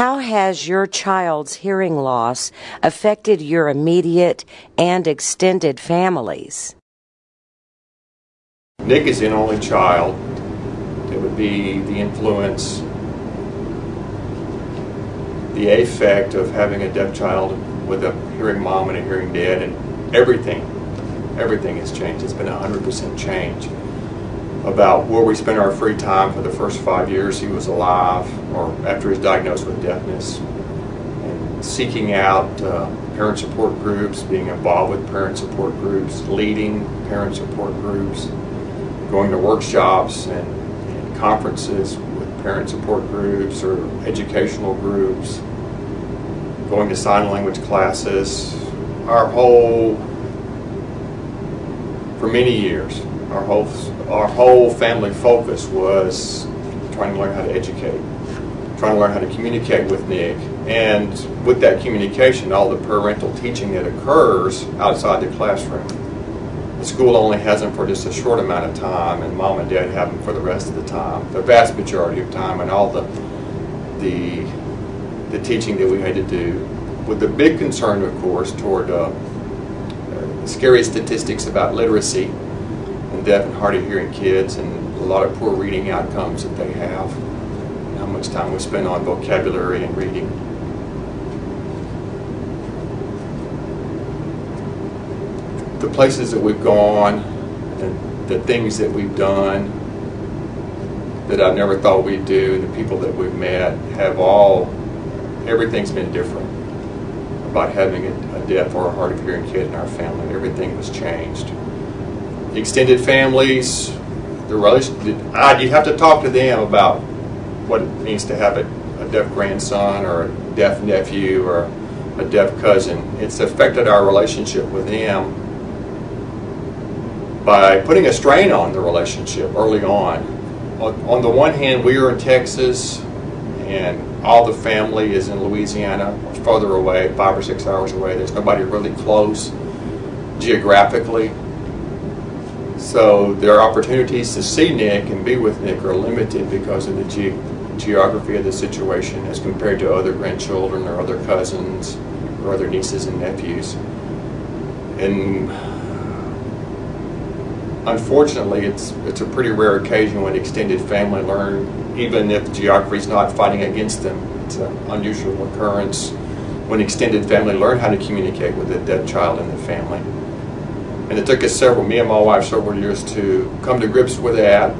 How has your child's hearing loss affected your immediate and extended families? Nick is an only child. It would be the influence, the effect of having a deaf child with a hearing mom and a hearing dad, and everything, everything has changed. It's been a 100% change about where we spent our free time for the first five years. He was alive or after he was diagnosed with deafness and seeking out uh, parent support groups, being involved with parent support groups, leading parent support groups, going to workshops and, and conferences with parent support groups or educational groups, going to sign language classes, our whole, for many years, our whole our whole family focus was trying to learn how to educate, trying to learn how to communicate with Nick, and with that communication, all the parental teaching that occurs outside the classroom. The school only has them for just a short amount of time, and mom and dad have them for the rest of the time, the vast majority of time, and all the the the teaching that we had to do. With the big concern, of course, toward uh, uh, scary statistics about literacy deaf and hard of hearing kids and a lot of poor reading outcomes that they have, how much time we spend on vocabulary and reading. The places that we've gone, and the things that we've done that I never thought we'd do, the people that we've met have all, everything's been different about having a, a deaf or a hard of hearing kid in our family. Everything was changed extended families, the relation, you'd have to talk to them about what it means to have a, a deaf grandson or a deaf nephew or a deaf cousin. It's affected our relationship with them by putting a strain on the relationship early on. On, the one hand, we are in Texas and all the family is in Louisiana, further away, five or six hours away. There's nobody really close geographically. So their opportunities to see Nick and be with Nick are limited because of the ge geography of the situation as compared to other grandchildren or other cousins or other nieces and nephews. And unfortunately, it's it's a pretty rare occasion when extended family learn, even if geography is not fighting against them. It's an unusual occurrence when extended family learn how to communicate with a dead child in the family. And it took us several, me and my wife, several years to come to grips with that,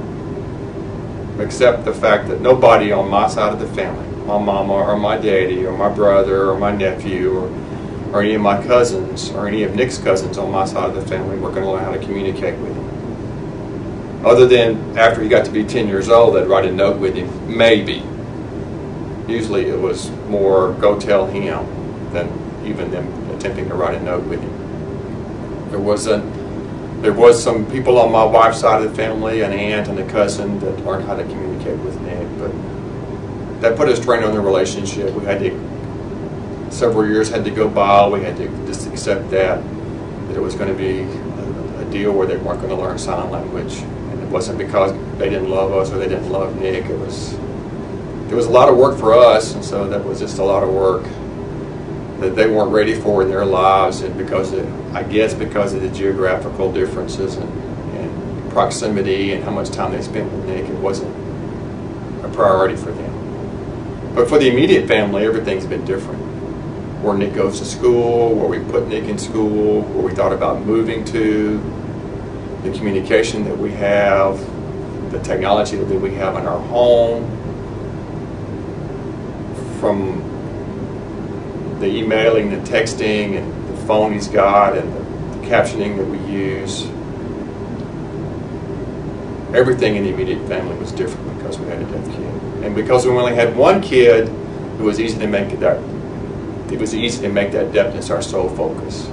accept the fact that nobody on my side of the family, my mama or my daddy or my brother or my nephew or, or any of my cousins or any of Nick's cousins on my side of the family were going to learn how to communicate with him. Other than after he got to be 10 years old, I'd write a note with him, maybe. Usually it was more go tell him than even them attempting to write a note with him. There wasn't. There was some people on my wife's side of the family, an aunt and a cousin, that learned how to communicate with Nick, but that put a strain on the relationship. We had to. Several years had to go by. We had to just accept that that it was going to be a, a deal where they weren't going to learn sign language, and it wasn't because they didn't love us or they didn't love Nick. It was it was a lot of work for us, and so that was just a lot of work that they weren't ready for in their lives, and because of, I guess because of the geographical differences and, and proximity and how much time they spent with Nick, it wasn't a priority for them. But for the immediate family, everything's been different. Where Nick goes to school, where we put Nick in school, where we thought about moving to, the communication that we have, the technology that we have in our home, from the emailing, the texting, and the phone he's got, and the, the captioning that we use. Everything in the immediate family was different because we had a deaf kid, and because we only had one kid, it was easy to make that. It was easy to make that deafness our sole focus.